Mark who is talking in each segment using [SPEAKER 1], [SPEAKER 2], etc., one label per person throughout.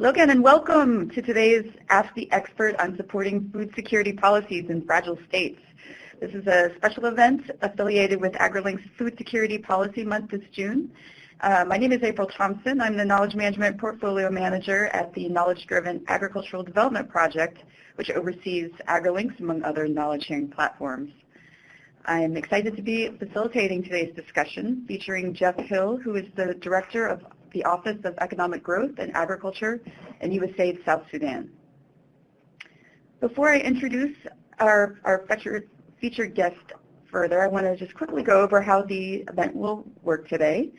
[SPEAKER 1] Hello again and welcome to today's Ask the Expert on supporting food security policies in fragile states. This is a special event affiliated with AgriLinks' Food Security Policy Month this June. Uh, my name is April Thompson. I'm the Knowledge Management Portfolio Manager at the Knowledge Driven Agricultural Development Project, which oversees AgriLinks among other knowledge sharing platforms. I'm excited to be facilitating today's discussion featuring Jeff Hill, who is the Director of the Office of Economic Growth and Agriculture in USAID South Sudan. Before I introduce our, our featured, featured guest further, I want to just quickly go over how the event will work today.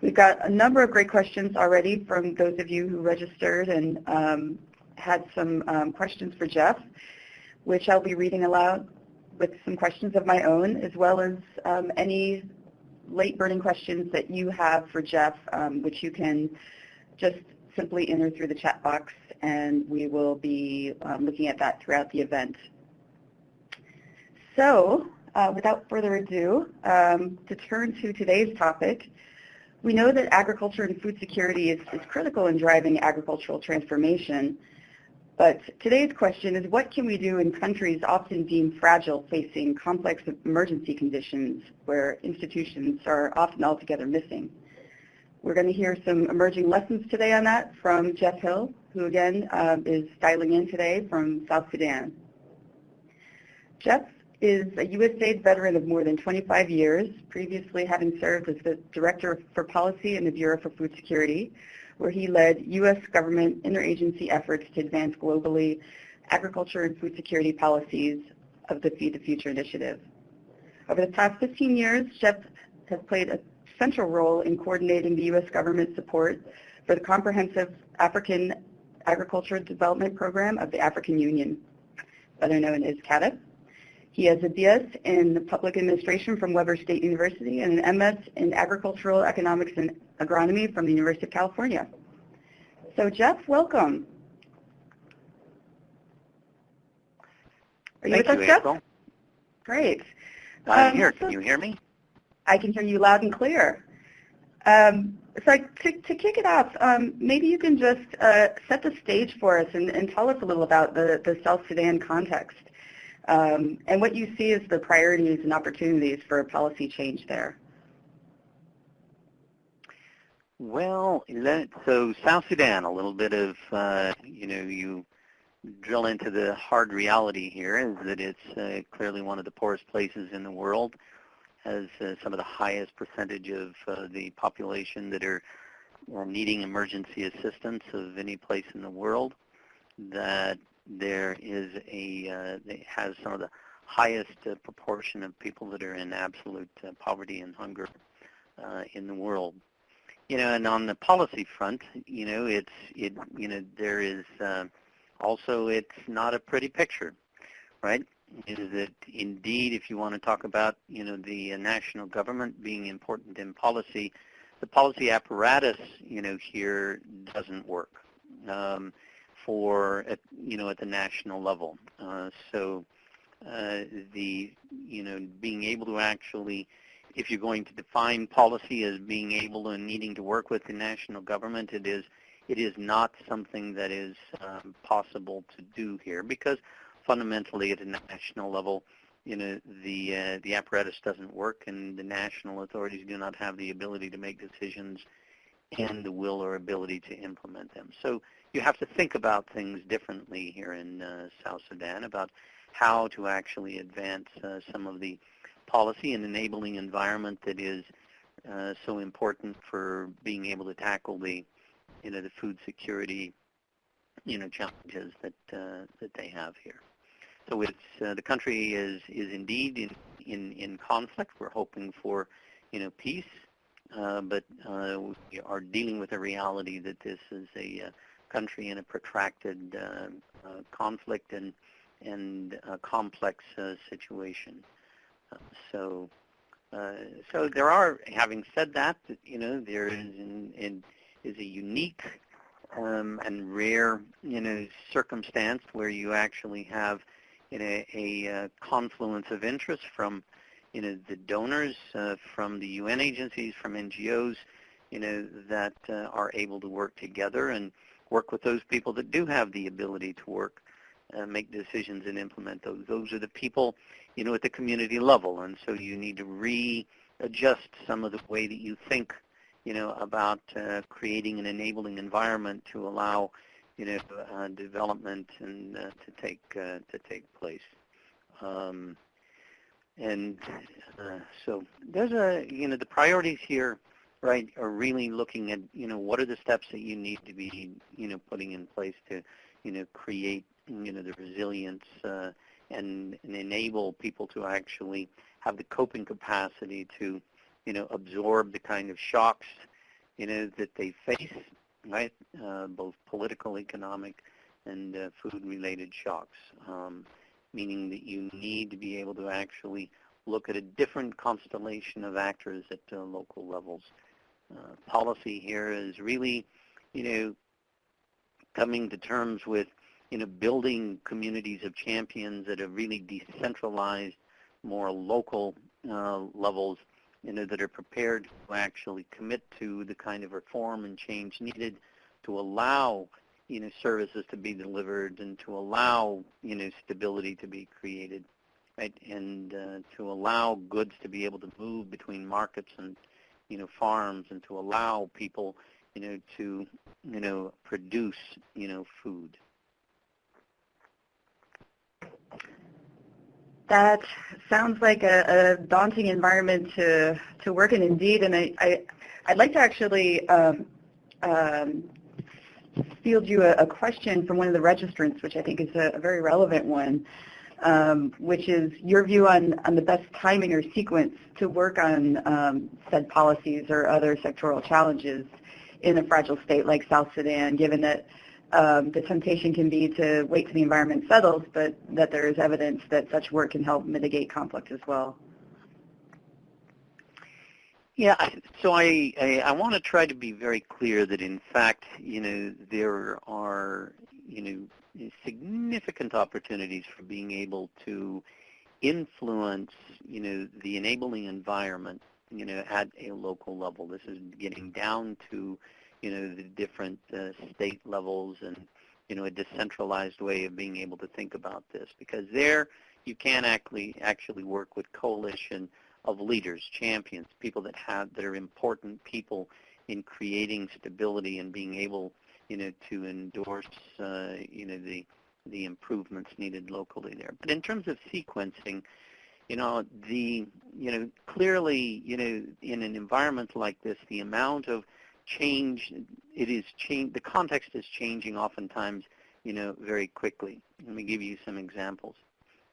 [SPEAKER 1] We've got a number of great questions already from those of you who registered and um, had some um, questions for Jeff, which I'll be reading aloud with some questions of my own, as well as um, any late burning questions that you have for Jeff, um, which you can just simply enter through the chat box, and we will be um, looking at that throughout the event. So uh, without further ado, um, to turn to today's topic, we know that agriculture and food security is, is critical in driving agricultural transformation, but today's question is what can we do in countries often deemed fragile facing complex emergency conditions where institutions are often altogether missing? We're going to hear some emerging lessons today on that from Jeff Hill, who again uh, is dialing in today from South Sudan. Jeff is a USAID veteran of more than 25 years, previously having served as the Director for Policy in the Bureau for Food Security, where he led U.S. government interagency efforts to advance globally agriculture and food security policies of the Feed the Future initiative. Over the past 15 years, Jeff has played a central role in coordinating the U.S. government support for the Comprehensive African Agriculture Development Program of the African Union, better known as CAADP. He has a BS in Public Administration from Weber State University and an MS in Agricultural Economics and Agronomy from the University of California. So Jeff, welcome.
[SPEAKER 2] Are you Thank with you, us, Jeff?
[SPEAKER 1] Great.
[SPEAKER 2] I'm um, here. Can so you hear me?
[SPEAKER 1] I can hear you loud and clear. Um, so to, to, kick it off, um, maybe you can just uh, set the stage for us and, and, tell us a little about the, the South Sudan context um, and what you see as the priorities and opportunities for a policy change there.
[SPEAKER 2] Well, so South Sudan, a little bit of, uh, you know, you drill into the hard reality here is that it's uh, clearly one of the poorest places in the world, has uh, some of the highest percentage of uh, the population that are needing emergency assistance of any place in the world, that there is a, uh, has some of the highest proportion of people that are in absolute poverty and hunger in the world you know, and on the policy front, you know, it's it you know there is uh, also it's not a pretty picture, right? Is that indeed, if you want to talk about you know the uh, national government being important in policy, the policy apparatus you know here doesn't work um, for at, you know at the national level. Uh, so uh, the you know being able to actually if you're going to define policy as being able and needing to work with the national government, it is it is not something that is um, possible to do here because fundamentally at a national level, you know, the uh, the apparatus doesn't work and the national authorities do not have the ability to make decisions and the will or ability to implement them. So you have to think about things differently here in uh, South Sudan about how to actually advance uh, some of the policy and enabling environment that is uh, so important for being able to tackle the, you know, the food security, you know, challenges that uh, that they have here. So it's uh, the country is is indeed in in in conflict. We're hoping for, you know, peace, uh, but we are dealing with a reality that this is a country in a protracted conflict and and complex situation so, uh, so there are. Having said that, you know, there is is a unique um, and rare, you know, circumstance where you actually have, you know, a, a confluence of interest from, you know, the donors, uh, from the UN agencies, from NGOs, you know, that uh, are able to work together and work with those people that do have the ability to work, uh, make decisions and implement those. Those are the people, you know, at the community level. And so you need to readjust some of the way that you think, you know, about uh, creating an enabling environment to allow, you know, uh, development and uh, to take uh, to take place. Um, and uh, so there's a, you know, the priorities here, right, are really looking at, you know, what are the steps that you need to be, you know, putting in place to, you know, create, you know, the resilience uh, and, and enable people to actually have the coping capacity to, you know, absorb the kind of shocks, you know, that they face, right, uh, both political, economic, and uh, food-related shocks. Um, meaning that you need to be able to actually look at a different constellation of actors at uh, local levels. Uh, policy here is really, you know, coming to terms with, you know, building communities of champions at a really decentralized, more local uh, levels, you know, that are prepared to actually commit to the kind of reform and change needed to allow you know, services to be delivered and to allow, you know, stability to be created, right? And uh, to allow goods to be able to move between markets and, you know, farms and to allow people, you know, to, you know, produce, you know, food.
[SPEAKER 1] That sounds like a, a daunting environment to, to work in indeed, and I, I, I'd like to actually um, um, field you a, a, question from one of the registrants, which I think is a, a very relevant one, um, which is your view on, on the best timing or sequence to work on um, said policies or other sectoral challenges in a fragile state like South Sudan, given that um, the temptation can be to wait till the environment settles, but that there is evidence that such work can help mitigate conflict as well.
[SPEAKER 2] Yeah, so I, I, I want to try to be very clear that in fact, you know, there are, you know, significant opportunities for being able to influence, you know, the enabling environment, you know, at a local level. This is getting down to, you know, the different uh, state levels and, you know, a decentralized way of being able to think about this because there you can actually actually work with coalition of leaders, champions, people that have that are important people in creating stability and being able, you know, to endorse, uh, you know, the the improvements needed locally there. But in terms of sequencing, you know, the you know clearly, you know, in an environment like this, the amount of change it is change the context is changing oftentimes, you know, very quickly. Let me give you some examples.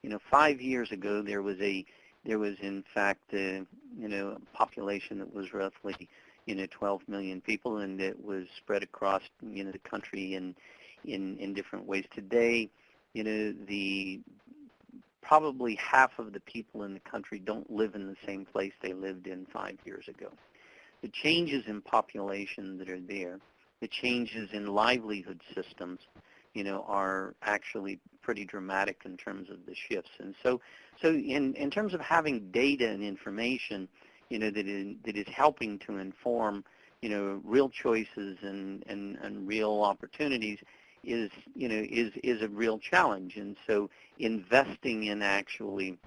[SPEAKER 2] You know, five years ago there was a there was in fact uh, you know a population that was roughly you know 12 million people and it was spread across you know the country in in in different ways today you know the probably half of the people in the country don't live in the same place they lived in 5 years ago the changes in population that are there the changes in livelihood systems you know, are actually pretty dramatic in terms of the shifts. And so, so in, in terms of having data and information, you know, that is, that is helping to inform, you know, real choices and, and, and real opportunities is, you know, is, is a real challenge. And so investing in actually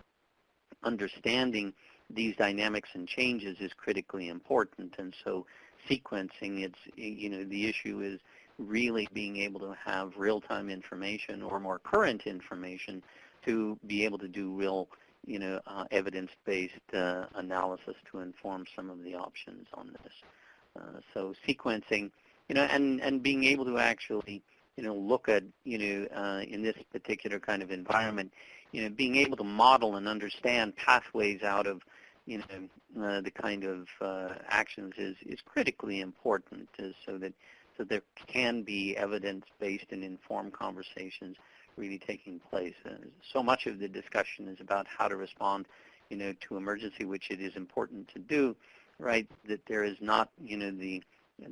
[SPEAKER 2] understanding these dynamics and changes is critically important. And so sequencing, it's, you know, the issue is really being able to have real-time information or more current information to be able to do real, you know, uh, evidence-based uh, analysis to inform some of the options on this. Uh, so sequencing, you know, and, and being able to actually, you know, look at, you know, uh, in this particular kind of environment, you know, being able to model and understand pathways out of, you know, uh, the kind of uh, actions is, is critically important so that so there can be evidence-based and informed conversations really taking place. Uh, so much of the discussion is about how to respond, you know, to emergency, which it is important to do, right? That there is not, you know, the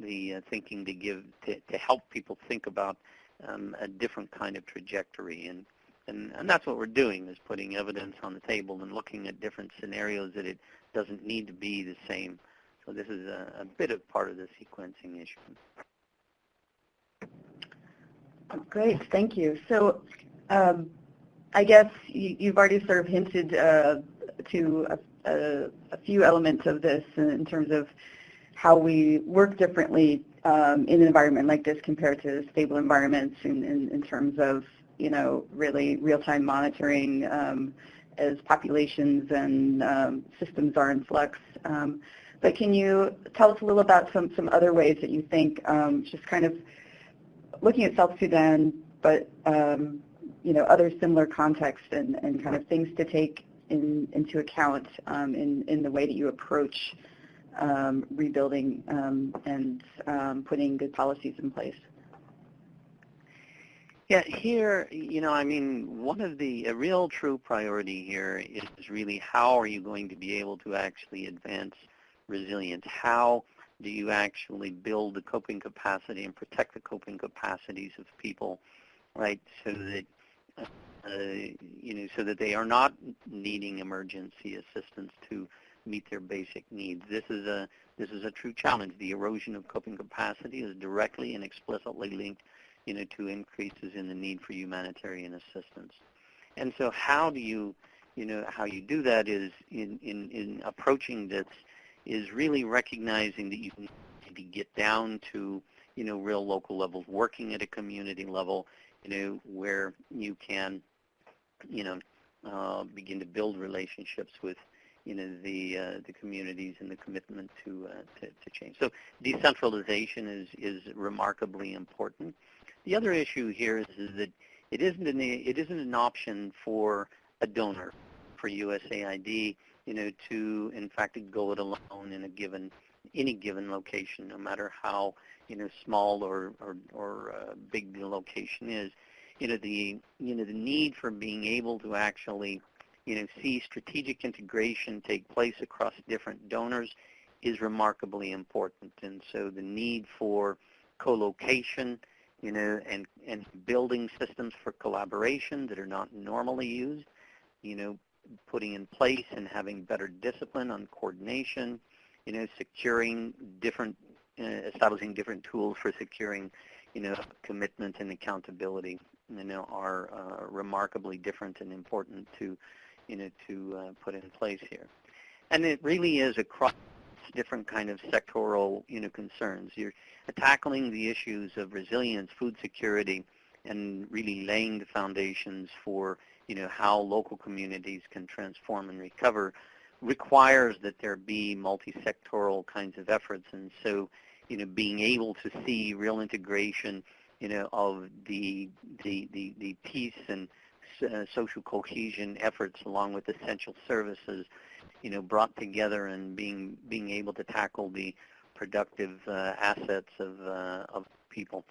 [SPEAKER 2] the uh, thinking to give to, to help people think about um, a different kind of trajectory, and, and and that's what we're doing is putting evidence on the table and looking at different scenarios that it doesn't need to be the same. So this is a, a bit of part of the sequencing issue.
[SPEAKER 1] Great, thank you. So um, I guess you, you've already sort of hinted uh, to a, a, a, few elements of this in terms of how we work differently um, in an environment like this compared to stable environments in, in, in terms of, you know, really real-time monitoring um, as populations and um, systems are in flux. Um, but can you tell us a little about some, some other ways that you think, um, just kind of looking at South Sudan, but um, you know, other similar contexts and, and kind of things to take in, into account um, in, in the way that you approach um, rebuilding um, and um, putting good policies in place?
[SPEAKER 2] Yeah, here, you know, I mean, one of the, a real true priority here is really how are you going to be able to actually advance resilience? How do you actually build the coping capacity and protect the coping capacities of people, right, so that uh, you know, so that they are not needing emergency assistance to meet their basic needs. This is a this is a true challenge. The erosion of coping capacity is directly and explicitly linked, you know, to increases in the need for humanitarian assistance. And so, how do you, you know, how you do that is in in, in approaching this is really recognizing that you need to get down to, you know, real local levels, working at a community level, you know, where you can, you know, uh, begin to build relationships with, you know, the uh, the communities and the commitment to, uh, to to change. So decentralization is is remarkably important. The other issue here is, is that it isn't an it isn't an option for a donor for USAID, you know, to in fact go it alone in a given any given location, no matter how you know small or or, or uh, big the location is. You know the you know the need for being able to actually you know see strategic integration take place across different donors is remarkably important, and so the need for co-location, you know, and and building systems for collaboration that are not normally used, you know, putting in place and having better discipline on coordination, you know, securing different, uh, establishing different tools for securing, you know, commitment and accountability, you know, are uh, remarkably different and important to, you know, to uh, put in place here. And it really is across different kind of sectoral, you know, concerns. You're tackling the issues of resilience, food security, and really laying the foundations for you know, how local communities can transform and recover requires that there be multi-sectoral kinds of efforts. And so, you know, being able to see real integration, you know, of the, the, the, the peace and uh, social cohesion efforts along with essential services, you know, brought together and being, being able to tackle the productive uh, assets of, uh, of people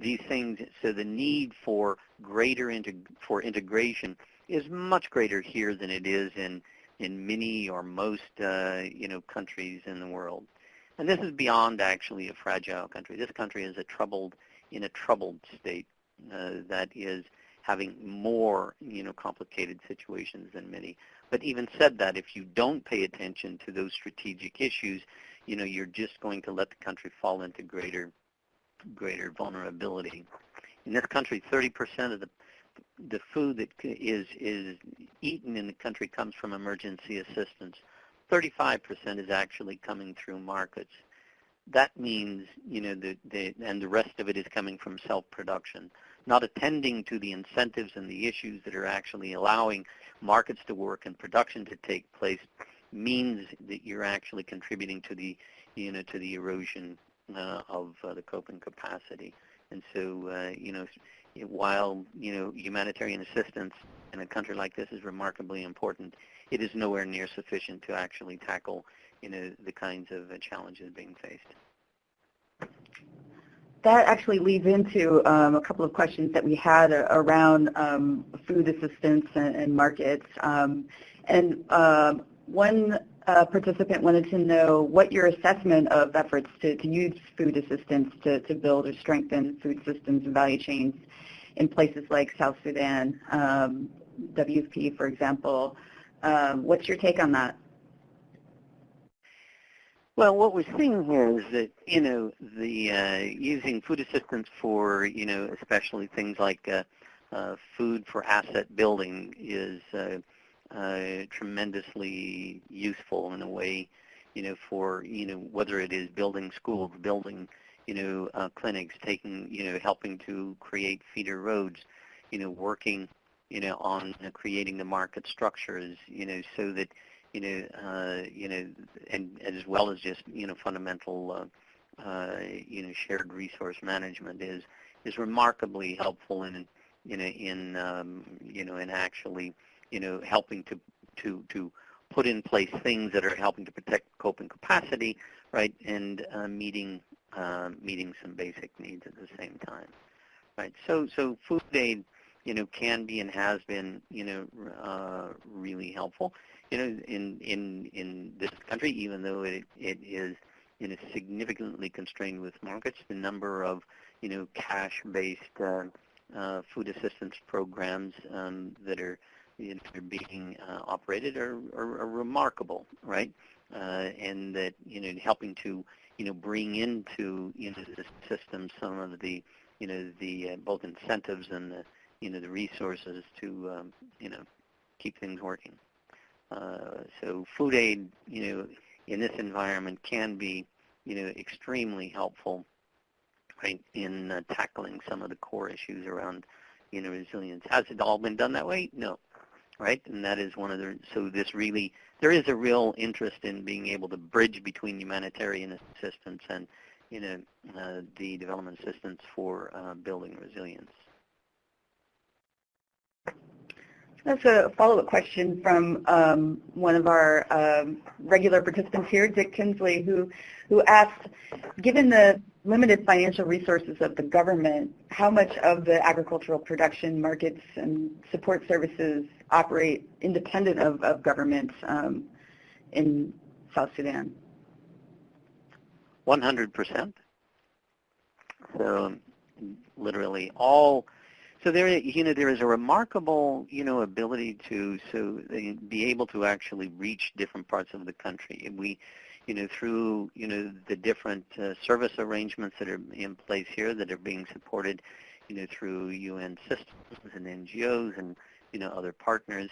[SPEAKER 2] these things, so the need for greater integ- for integration is much greater here than it is in in many or most uh, you know countries in the world. And this is beyond actually a fragile country. This country is a troubled in a troubled state uh, that is having more you know complicated situations than many. But even said that, if you don't pay attention to those strategic issues, you know you're just going to let the country fall into greater greater vulnerability. In this country, 30% of the the food that is is eaten in the country comes from emergency assistance. 35% is actually coming through markets. That means, you know, the, the, and the rest of it is coming from self-production. Not attending to the incentives and the issues that are actually allowing markets to work and production to take place means that you're actually contributing to the, you know, to the erosion of uh, the coping capacity. And so, uh, you know, while, you know, humanitarian assistance in a country like this is remarkably important, it is nowhere near sufficient to actually tackle, you know, the kinds of uh, challenges being faced.
[SPEAKER 1] That actually leads into um, a couple of questions that we had around um, food assistance and, and markets. Um, and uh, one uh, participant wanted to know what your assessment of efforts to, to use food assistance to, to build or strengthen food systems and value chains in places like South Sudan, um, WFP, for example. Um, what's your take on that?
[SPEAKER 2] Well, what we're seeing here is that you know the uh, using food assistance for you know especially things like uh, uh, food for asset building is uh, tremendously useful in a way, you know, for you know whether it is building schools, building you know uh, clinics, taking you know helping to create feeder roads, you know, working you know on uh, creating the market structures, you know, so that you know, uh, you know, and as well as just you know fundamental, uh, uh, you know, shared resource management is is remarkably helpful in you know in um, you know in actually you know helping to to to put in place things that are helping to protect coping capacity, right, and uh, meeting uh, meeting some basic needs at the same time, right. So so food aid, you know, can be and has been you know uh, really helpful you know, in in in this country, even though it it is you know significantly constrained with markets, the number of you know cash-based uh, uh, food assistance programs um, that are you know, are being uh, operated are, are, are, remarkable, right? Uh, and that you know helping to you know bring into you know the system some of the you know the uh, both incentives and the you know the resources to um, you know keep things working. Uh, so food aid, you know, in this environment can be, you know, extremely helpful, right, in uh, tackling some of the core issues around, you know, resilience. Has it all been done that way? No, right? And that is one of the, so this really, there is a real interest in being able to bridge between humanitarian assistance and, you know, uh, the development assistance for uh, building resilience.
[SPEAKER 1] That's a follow-up question from um, one of our um, regular participants here, Dick Kinsley, who, who asked, given the limited financial resources of the government, how much of the agricultural production markets and support services operate independent of, of government um, in South Sudan?
[SPEAKER 2] 100%. So literally all so there, you know, there is a remarkable, you know, ability to so be able to actually reach different parts of the country. And we, you know, through you know the different uh, service arrangements that are in place here that are being supported, you know, through UN systems and NGOs and you know other partners,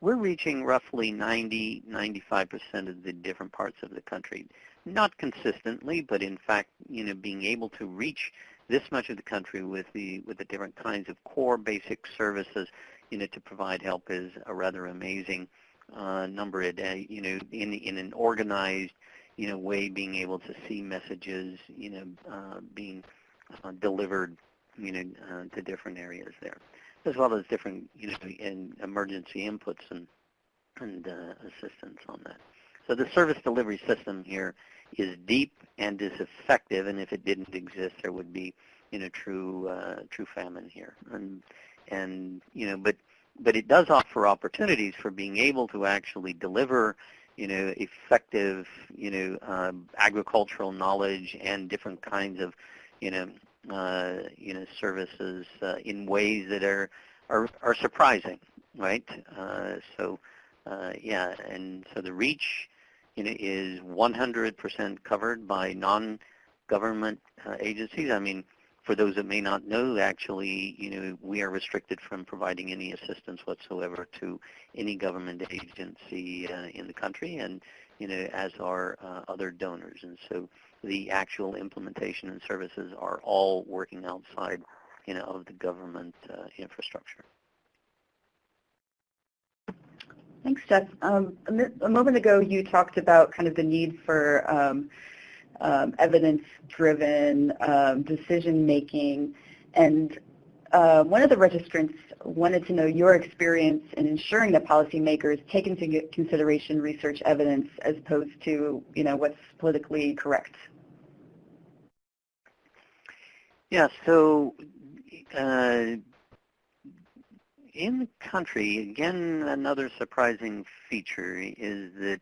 [SPEAKER 2] we're reaching roughly 90, 95 percent of the different parts of the country. Not consistently, but in fact, you know, being able to reach this much of the country with the with the different kinds of core basic services, you know, to provide help is a rather amazing number a day. You know, in in an organized, you know, way, being able to see messages, you know, uh, being uh, delivered, you know, uh, to different areas there, as well as different, you know, in emergency inputs and and uh, assistance on that. So the service delivery system here is deep and is effective, and if it didn't exist, there would be, you know, true uh, true famine here. And and you know, but but it does offer opportunities for being able to actually deliver, you know, effective, you know, uh, agricultural knowledge and different kinds of, you know, uh, you know, services uh, in ways that are are, are surprising, right? Uh, so, uh, yeah, and so the reach you know, is 100% covered by non-government uh, agencies. I mean, for those that may not know, actually, you know, we are restricted from providing any assistance whatsoever to any government agency uh, in the country, and you know, as are uh, other donors. And so, the actual implementation and services are all working outside, you know, of the government uh, infrastructure.
[SPEAKER 1] Thanks, Jeff. Um, a, moment ago, you talked about kind of the need for um, um, evidence-driven um, decision-making, and uh, one of the registrants wanted to know your experience in ensuring that policymakers take into consideration research evidence as opposed to, you know, what's politically correct.
[SPEAKER 2] Yeah, so uh, in the country, again, another surprising feature is that,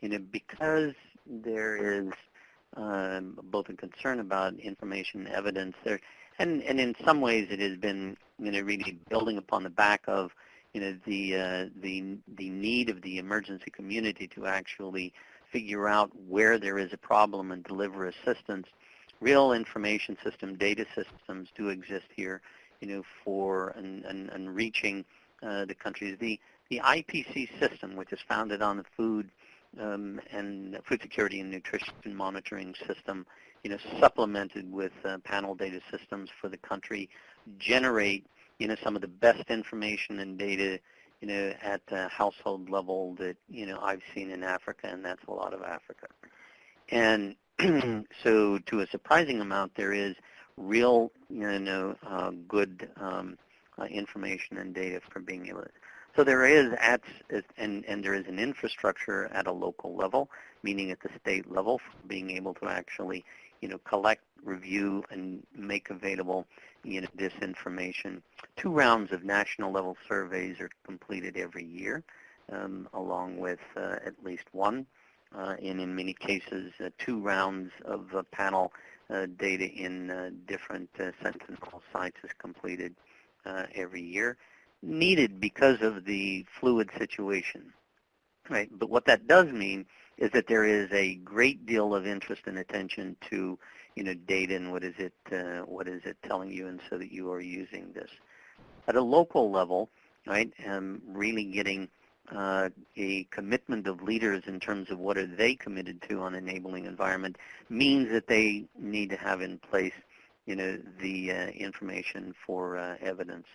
[SPEAKER 2] you know, because there is both a concern about information and evidence there, and, and in some ways it has been, you know, really building upon the back of, you know, the, uh, the, the need of the emergency community to actually figure out where there is a problem and deliver assistance. Real information system, data systems do exist here, you know, for and, and, and reaching uh, the countries. The, the IPC system, which is founded on the food um, and food security and nutrition monitoring system, you know, supplemented with uh, panel data systems for the country, generate, you know, some of the best information and data you know, at the household level that, you know, I've seen in Africa, and that's a lot of Africa. And so to a surprising amount, there is real, you know, uh, good um, uh, information and data for being able to. So there is at, and, and there is an infrastructure at a local level, meaning at the state level, for being able to actually, you know, collect, review, and make available you know, this information. Two rounds of national level surveys are completed every year, um, along with uh, at least one, uh, and in many cases, uh, two rounds of uh, panel uh, data in uh, different sentinel sites is completed every year, needed because of the fluid situation. Right, but what that does mean is that there is a great deal of interest and attention to you know, data and what is it, uh, what is it telling you, and so that you are using this. At a local level, right, um, really getting uh, a commitment of leaders in terms of what are they committed to on enabling environment means that they need to have in place, you know, the uh, information for uh, evidence.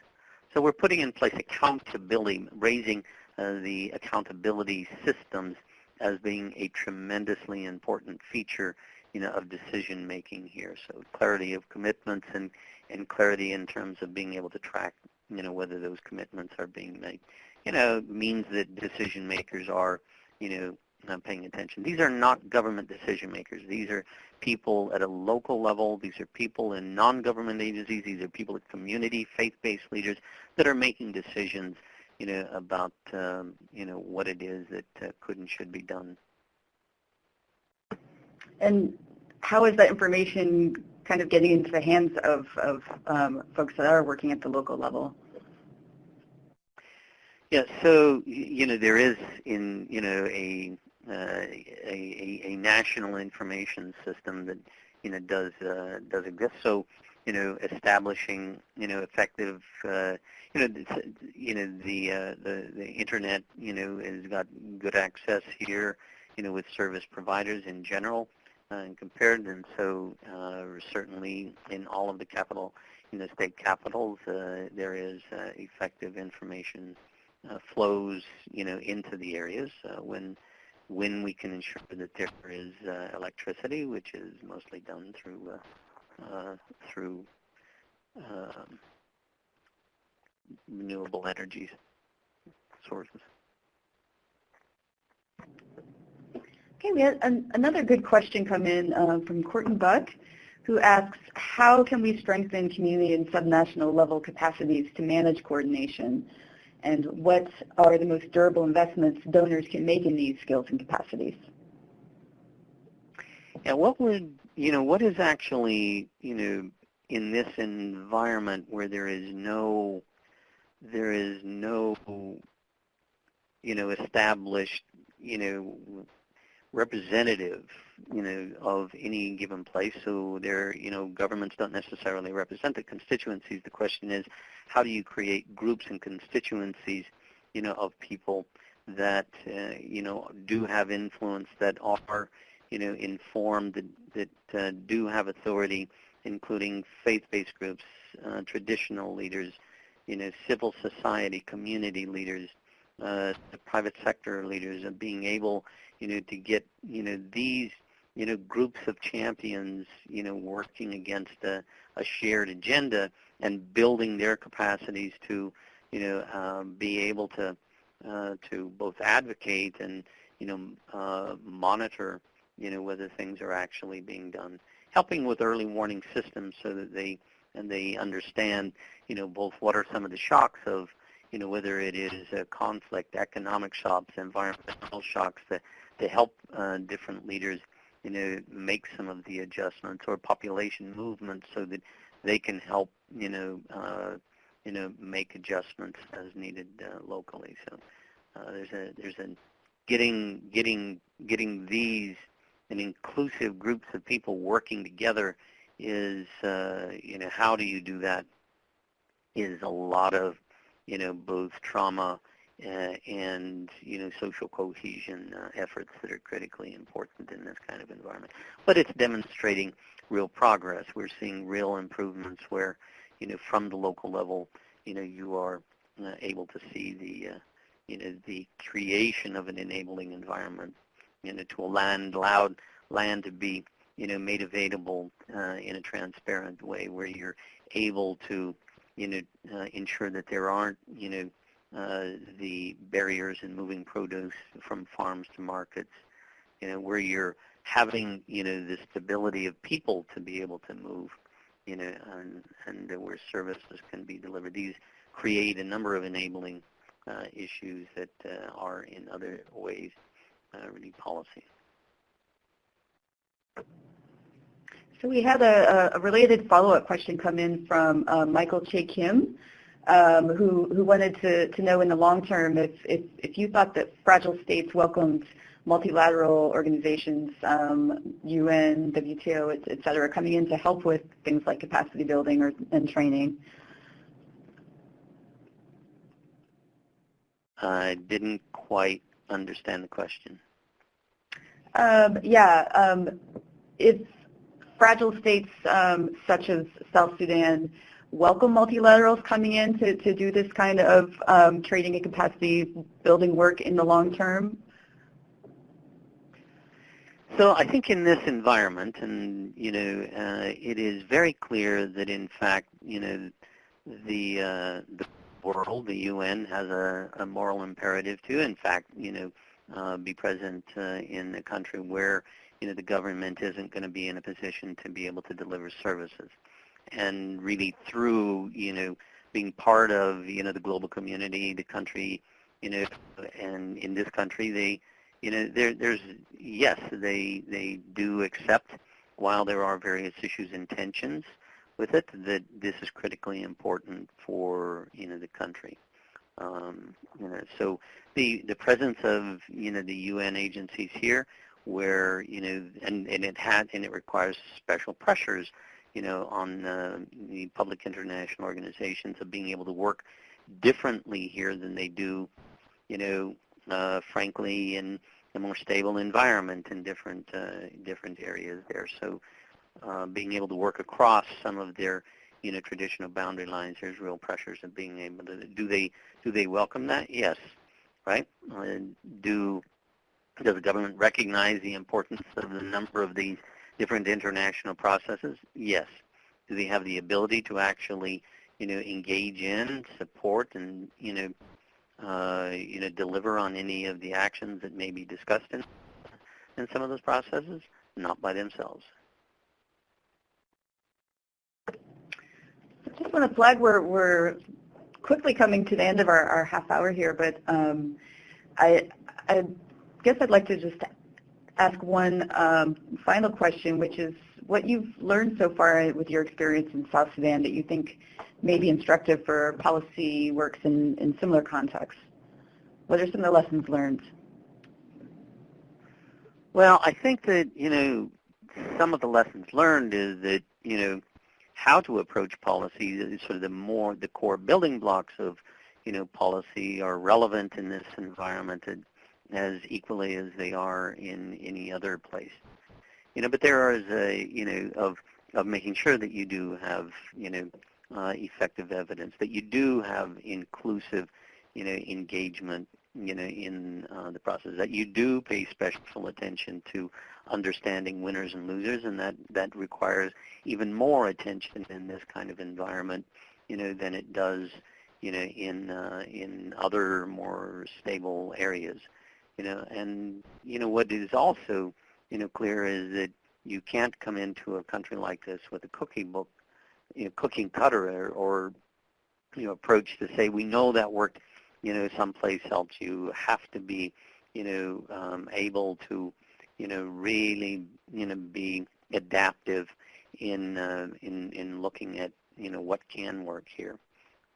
[SPEAKER 2] So we're putting in place accountability, raising uh, the accountability systems as being a tremendously important feature you know, of decision making here. So clarity of commitments and, and clarity in terms of being able to track, you know, whether those commitments are being made. You know, means that decision makers are, you know, not paying attention. These are not government decision makers. These are people at a local level. These are people in non-government agencies. These are people at community, faith-based leaders that are making decisions, you know, about, um, you know, what it is that uh, could and should be done
[SPEAKER 1] and how is that information kind of getting into the hands of, of um, folks that are working at the local level?
[SPEAKER 2] Yeah, so you know there is in you know a uh, a, a, national information system that you know does uh, does exist. So you know establishing you know effective uh, you know you know the uh, the the internet you know has got good access here you know with service providers in general and compared. And so uh, certainly in all of the capital, in the state capitals, uh, there is uh, effective information flows, you know, into the areas when when we can ensure that there is electricity, which is mostly done through through um, renewable energy sources.
[SPEAKER 1] Okay, we had an, another good question come in uh, from Courtney Buck, who asks, how can we strengthen community and subnational level capacities to manage coordination? And what are the most durable investments donors can make in these skills and capacities?
[SPEAKER 2] Yeah, what would, you know, what is actually, you know, in this environment where there is no, there is no, you know, established, you know, representative, you know, of any given place. So there, you know, governments don't necessarily represent the constituencies. The question is, how do you create groups and constituencies, you know, of people that, uh, you know, do have influence, that are, you know, informed, that, that uh, do have authority, including faith-based groups, uh, traditional leaders, you know, civil society, community leaders, uh, the private sector leaders, and being able, you know, to get, you know, these, you know, groups of champions, you know, working against a, a shared agenda and building their capacities to, you know, um, be able to, uh, to both advocate and, you know, uh, monitor, you know, whether things are actually being done. Helping with early warning systems so that they, and they understand, you know, both what are some of the shocks of, you know, whether it is a conflict, economic shocks, environmental shocks, that to help uh, different leaders, you know, make some of the adjustments or population movements so that they can help, you know, uh, you know, make adjustments as needed uh, locally. So there's a there's a getting getting getting these and inclusive groups of people working together is uh, you know how do you do that is a lot of you know both trauma and you know social cohesion uh, efforts that are critically important in this kind of environment. But it's demonstrating real progress. We're seeing real improvements where you know from the local level, you know you are uh, able to see the uh, you know the creation of an enabling environment, you know to a land allowed land to be you know made available uh, in a transparent way where you're able to you know uh, ensure that there aren't you know uh, the barriers in moving produce from farms to markets, you know, where you're having, you know, the stability of people to be able to move, you know, and, and where services can be delivered. These create a number of enabling uh, issues that uh, are in other ways uh, really policy.
[SPEAKER 1] So we had a, a related follow-up question come in from uh, Michael Che Kim um, who, who wanted to, to know in the long term if, if, if you thought that fragile states welcomed multilateral organizations, um, UN, WTO, et, et, cetera, coming in to help with things like capacity building or, and training.
[SPEAKER 2] I didn't quite understand the question.
[SPEAKER 1] Um, yeah, um, if fragile states um, such as South Sudan welcome multilaterals coming in to, to do this kind of um, trading and capacity building work in the long term?
[SPEAKER 2] So I think in this environment, and you know, uh, it is very clear that in fact, you know, the uh, the world, the UN, has a, a, moral imperative to, in fact, you know, uh, be present uh, in a country where you know the government isn't going to be in a position to be able to deliver services and really through, you know, being part of, you know, the global community, the country, you know, and in this country, they, you know, there, there's, yes, they, they do accept, while there are various issues and tensions with it, that this is critically important for, you know, the country. Um, you know, so the, the presence of, you know, the UN agencies here where, you know, and, and it had, and it requires special pressures you know, on uh, the public international organizations of being able to work differently here than they do, you know, uh, frankly, in a more stable environment in different uh, different areas there. So uh, being able to work across some of their, you know, traditional boundary lines, there's real pressures of being able to do they do they welcome that? Yes, right? Do does the government recognize the importance of the number of these different international processes? Yes. Do they have the ability to actually, you know, engage in, support, and you know, uh, you know, deliver on any of the actions that may be discussed in in some of those processes? Not by themselves.
[SPEAKER 1] I just want to flag we're, we're quickly coming to the end of our, our half hour here, but um, I, I guess I'd like to just ask one um, final question, which is what you've learned so far with your experience in South Sudan that you think may be instructive for policy works in, in similar contexts. What are some of the lessons learned?
[SPEAKER 2] Well, I think that, you know, some of the lessons learned is that, you know, how to approach policy is sort of the more, the core building blocks of, you know, policy are relevant in this environment. And as equally as they are in any other place. You know, but there is a, you know, of, of making sure that you do have, you know, uh, effective evidence, that you do have inclusive, you know, engagement, you know, in uh, the process, that you do pay special attention to understanding winners and losers, and that, that requires even more attention in this kind of environment, you know, than it does, you know, in, uh, in other more stable areas you know, and you know what is also, you know, clear is that you can't come into a country like this with a cookie book, you know, cooking cutter or, or you know, approach to say we know that worked, you know, someplace else. You have to be, you know, um, able to, you know, really, you know, be adaptive in uh, in in looking at, you know, what can work here.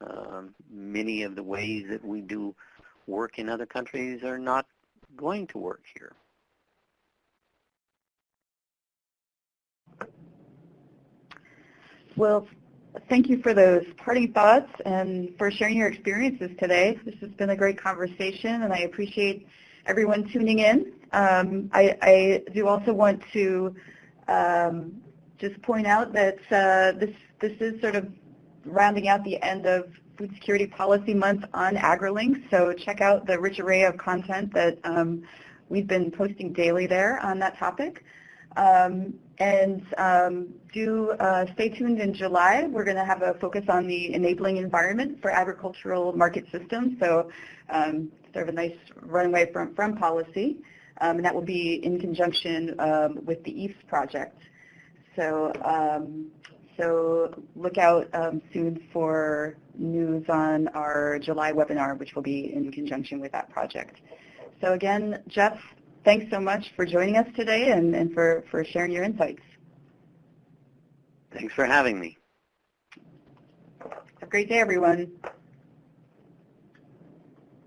[SPEAKER 2] Um, many of the ways that we do work in other countries are not going to work here?
[SPEAKER 1] Well, thank you for those parting thoughts and for sharing your experiences today. This has been a great conversation, and I appreciate everyone tuning in. Um, I, I, do also want to um, just point out that uh, this, this is sort of rounding out the end of Food Security Policy Month on AgriLinks, so check out the rich array of content that um, we've been posting daily there on that topic. Um, and um, do uh, stay tuned in July. We're going to have a focus on the enabling environment for agricultural market systems, so um, sort of a nice runway from, from policy. Um, and that will be in conjunction um, with the EAFS project. So, so look out um, soon for news on our July webinar, which will be in conjunction with that project. So again, Jeff, thanks so much for joining us today and, and for, for sharing your insights.
[SPEAKER 2] Thanks for having me.
[SPEAKER 1] Have a great day, everyone.